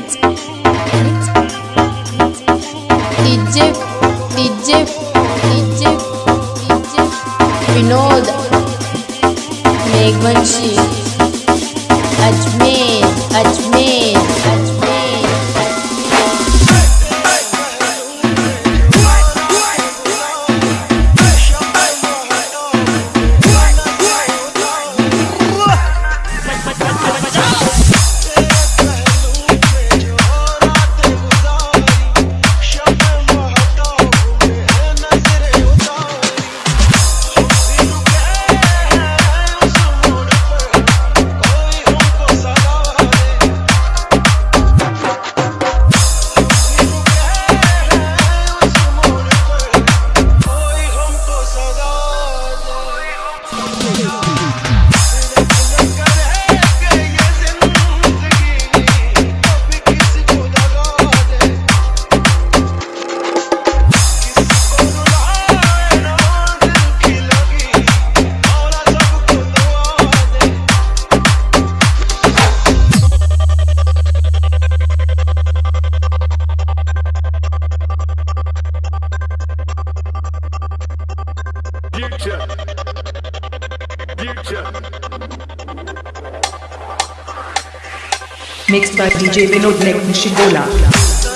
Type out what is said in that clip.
mix DJ DJ DJ DJ Vinod Meghanshi Ajmer. Future. Future. Mixed by DJ Vinod Nek Nishigola.